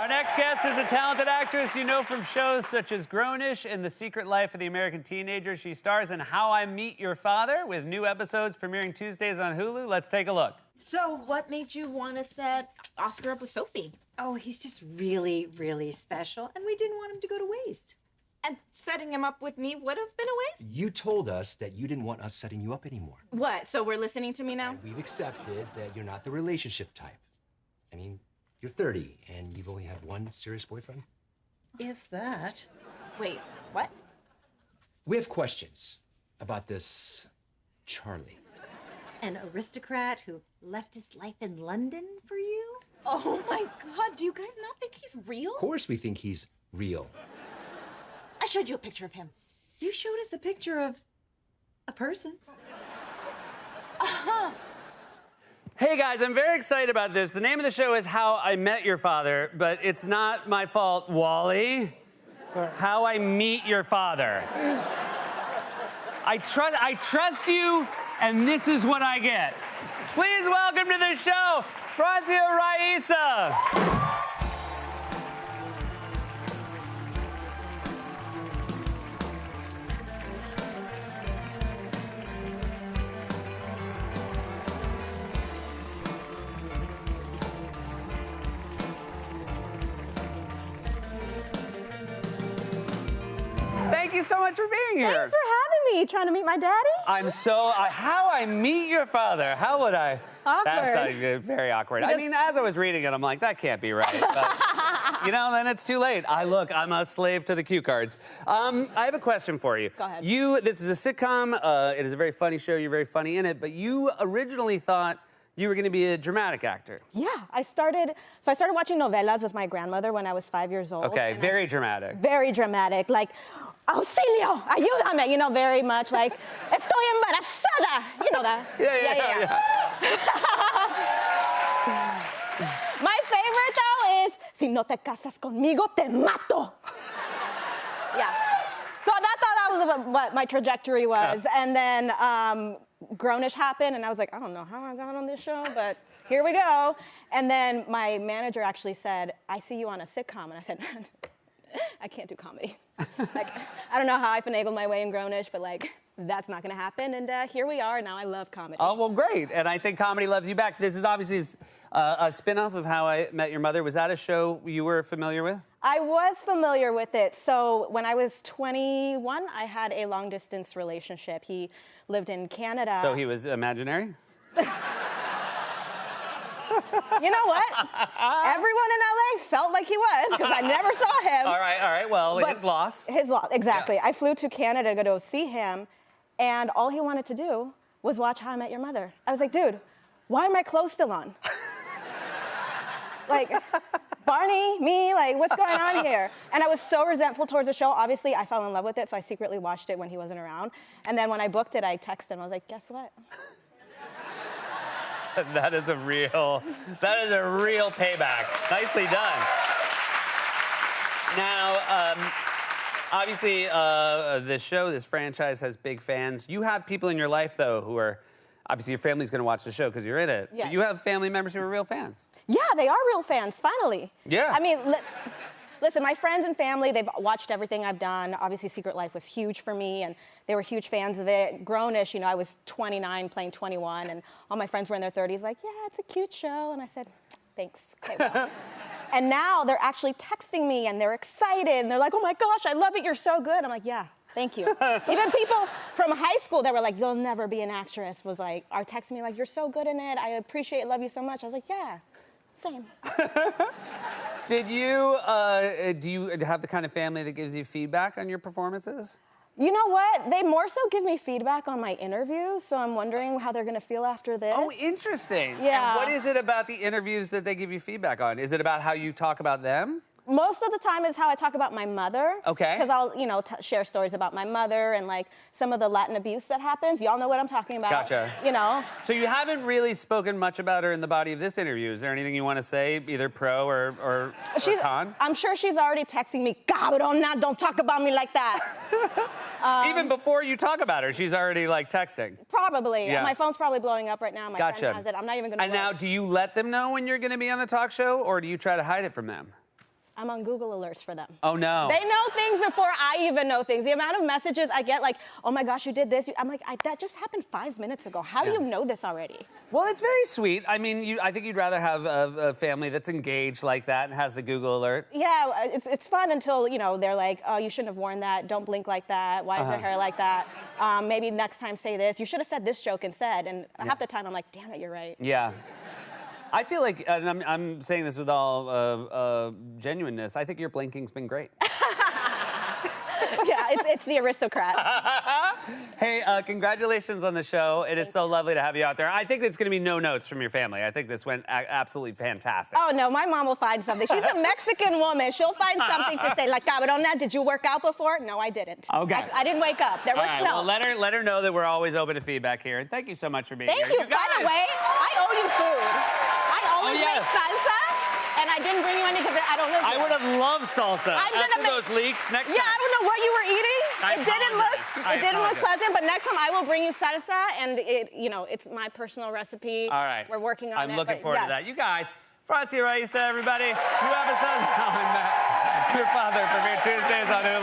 Our next guest is a talented actress you know from shows such as Grownish and The Secret Life of the American Teenager. She stars in How I Meet Your Father with new episodes premiering Tuesdays on Hulu. Let's take a look. So, what made you want to set Oscar up with Sophie? Oh, he's just really, really special, and we didn't want him to go to waste. And setting him up with me would have been a waste? You told us that you didn't want us setting you up anymore. What? So we're listening to me now? We've accepted that you're not the relationship type. I mean, you're 30 and you've only had one serious boyfriend? If that. Wait, what? We have questions about this Charlie. An aristocrat who left his life in London for you? Oh my god, do you guys not think he's real? Of course, we think he's real. I showed you a picture of him. You showed us a picture of a person. Uh-huh. Hey guys, I'm very excited about this. The name of the show is How I Met Your Father, but it's not my fault, Wally. How I Meet Your Father. I trust I trust you, and this is what I get. Please welcome to the show, Francia Raisa. You so much for being here. Thanks for having me. Trying to meet my daddy? I'm so uh, how I meet your father. How would I? That's Awkward. uh, very awkward. I mean, as I was reading it, I'm like, that can't be right. But, you know, then it's too late. I look, I'm a slave to the cue cards. Um, I have a question for you. Go ahead. You, this is a sitcom. Uh, it is a very funny show. You're very funny in it. But you originally thought you were going to be a dramatic actor. Yeah, I started. So I started watching novelas with my grandmother when I was five years old. Okay, and I- very dramatic. very dramatic. Like, auxilio, ayúdame. You know, very much like, estoy embarazada. You know that. Yeah, yeah, yeah. My favorite though is, si no te casas conmigo, te mato. yeah. So I thought that was what, what my trajectory was. And then um, Grownish happened, and I was like, I don't know how I got on this show, but here we go. And then my manager actually said, I see you on a sitcom. And I said, I can't do comedy. like, I don't know how I finagled my way in Grownish, but like, that's not gonna happen. And uh, here we are. Now I love comedy. Oh, well, great. And I think comedy loves you back. This is obviously uh, a spin off of How I Met Your Mother. Was that a show you were familiar with? I was familiar with it. So when I was 21, I had a long distance relationship. He lived in Canada. So he was imaginary? You know what? Everyone in LA felt like he was because I never saw him. All right, all right. Well, But- his loss. His loss, exactly. I flew to Canada to go see him, and all he wanted to do was watch How I Met Your Mother. I was like, dude, why are my clothes still on? like, Barney, me, like, what's going on here? And I was so resentful towards the show. Obviously, I fell in love with it, so I secretly watched it when he wasn't around. And then when I booked it, I texted him. I was like, guess what? That is a real, that is a real payback. Nicely done. Now, um, obviously, uh, this show, this franchise has big fans. You have people in your life, though, who are obviously your family's going to watch the show because you're in it. But you have family members who are real fans. Yeah, they are real fans, finally. Yeah. I mean, listen, my friends and family, they've watched everything I've done. Obviously, Secret Life was huge for me, and they were huge fans of it. Grownish, you know, I was 29 playing 21, and all my friends were in their 30s, like, yeah, it's a cute show. And I said, thanks. Okay, well. and now they're actually texting me, and they're excited, and they're like, oh my gosh, I love it, you're so good. I'm like, yeah. Thank you. Even people from high school that were like, "You'll never be an actress," was like, are texting me like, "You're so good in it. I appreciate, it, love you so much." I was like, "Yeah, same." Did you, uh, do you have the kind of family that gives you feedback on your performances? You know what? They more so give me feedback on my interviews, so I'm wondering how they're gonna feel after this. Oh, interesting. Yeah. And what is it about the interviews that they give you feedback on? Is it about how you talk about them? Most of the time is how I talk about my mother. Okay. Because I'll, you know, t- share stories about my mother and like some of the Latin abuse that happens. Y'all know what I'm talking about. Gotcha. You know. So you haven't really spoken much about her in the body of this interview. Is there anything you want to say, either pro or, or, or con? I'm sure she's already texting me, cabrón, now don't talk about me like that. Even before you talk about her, she's already like texting. Probably. Yeah. My phone's probably blowing up right now. My Gotcha. friend has it. I'm not even gonna And now, do you let them know when you're going to be on a talk show, or do you try to hide it from them? I'm on Google alerts for them. Oh no. They know things before I even know things. The amount of messages I get, like, oh my gosh, you did this. I'm like, I, that just happened five minutes ago. How do you know this already? Well, it's very sweet. I mean, you, I think you'd rather have a, a family that's engaged like that and has the Google alert. Yeah, uh, it's, it's fun until, you know, they're like, oh, you shouldn't have worn that. Don't blink like that. Why is Uh-huh. your hair like that? Um, maybe next time say this. You should have said this joke instead. And half the time I'm like, damn it, you're right. Yeah. I feel like, and I'm, I'm saying this with all uh, uh, genuineness, I think your blinking's been great. yeah, it's, it's the aristocrat. hey, uh, congratulations on the show. It is so lovely to have you out there. I think it's going to be no notes from your family. I think this went absolutely fantastic. Oh no, my mom will find something. She's a Mexican woman. She'll find something to say. Like, cabrona, did you work out before? No, I didn't. Okay. I, I didn't wake up. There was right, snow. well, let her, let her know that we're always open to feedback here. And thank you so much for being Thank here. you. By the way, I owe you food. I always Oh, yes. make salsa, and I didn't bring you any because I don't live I would have loved salsa I'm gonna after make- those leaks next time. Yeah, I don't know what you were eating. I it didn't look. I it didn't look pleasant. But next time I will bring you salsa, and it, you know, it's my personal recipe. All right. We're working on it. I'm it. looking forward yes. to that. You guys, Francia Raisa, everybody. New episode of How I Met Your Father from premiere Tuesdays on Hulu.